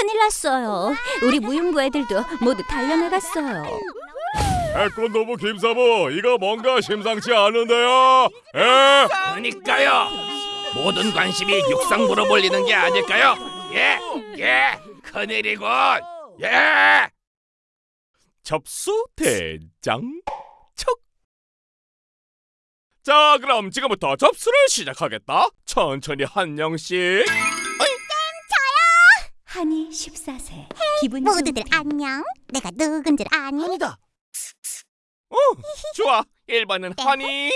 큰일 났어요. 우리 무용부 애들도 모두 달려나갔어요. 태권도부 김사부 이거 뭔가 심상치 않은데요. 에? 그러니까요. 모든 관심이 육상부로 몰리는 게 아닐까요? 예, 예, 큰일이군. 예. 접수 대장 척. 자, 그럼 지금부터 접수를 시작하겠다. 천천히 한 명씩. 한이 14세. 기분 모두들 안녕. 내가 누군지 아니? 아니다. 어, 좋아. 1번은 한이.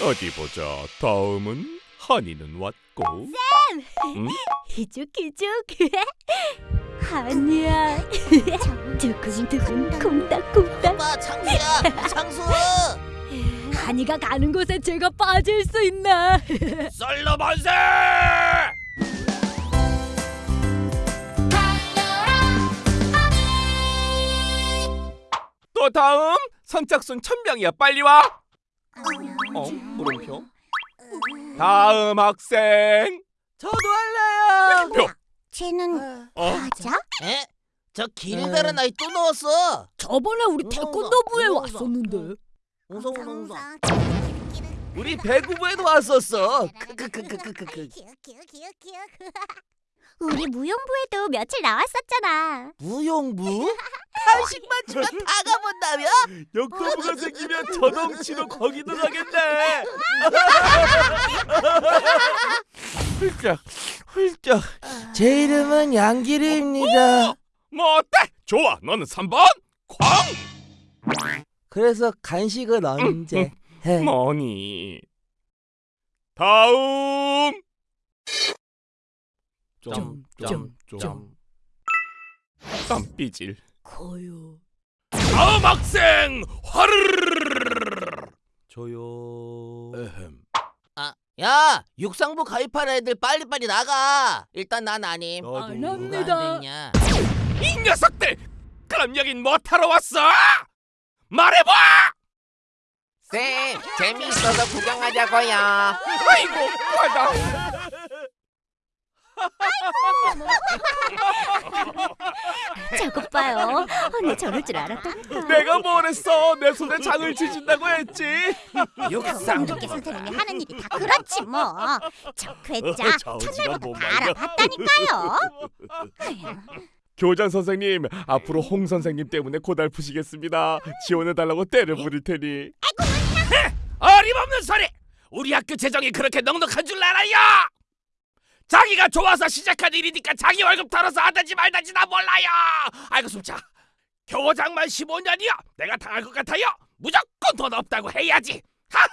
어디 보자. 다음은 한이는 왔고. 응? 기죽기죽. 한이야. 두근두근 콩닥콩닥. 오빠 창수야 창수 한이가 가는 곳에 제가 빠질 수 있나? 썰러 만세! 또 다음 선착순 천명이야. 빨리 와. 어, 물음표. 다음 학생. 저도 할래요 표. 쟤는 어? 맞아? 에? 저 길다란 아이 또 넣었어 저번에 우리 태권도부에 왔었는데. 웃어 웃어 웃어 우리 배구부에도 왔었어 크크크크크크 우리 무용부에도 며칠 나왔었잖아. 무용부? 한식만 주면 다 가본다며? 역도부가 생기면 저덩치로 거기도 가겠네. 훌쩍 훌쩍 제 이름은 양기리입니다 뭐 어때? 좋아. 너는 3번. 광. 그래서 간식은 언제? 해. 뭐니? 다음. 점점점 땀삐질. 거요. 다음 학생 화르르르르르르르. 저요 에헴. 아, 야 육상부 가입한 애들 빨리빨리 나가 일단 난 아님 안 합니다. 이 녀석들! 그럼 여긴 뭐 타러 왔어? 말해봐! 쌤 재미있어서 구경하자고요 아이고, 과다. 저것 봐요. 언니 저럴 줄 알았다니까. 내가 뭘 했어? 내 손에 장을 지진다고 했지. 육상. 이렇게 선생님이 하는 일이 다 그렇지 뭐. 저 괴짜 저 첫날부터 뭐 다. 알아봤다니까요. 교장 선생님, 앞으로 홍 선생님 때문에 고달프시겠습니다. 지원해 달라고 때를 부릴 테니. 어림없는 소리! 우리 학교 재정이 그렇게 넉넉한 줄 알아요! 자기가 좋아서 시작한 일이니까 자기 월급 털어서 하든지 말든지 나 몰라요! 아이고 숨차 교장만 15년이요! 내가 당할 것 같아요! 무조건 돈 없다고 해야지! 하!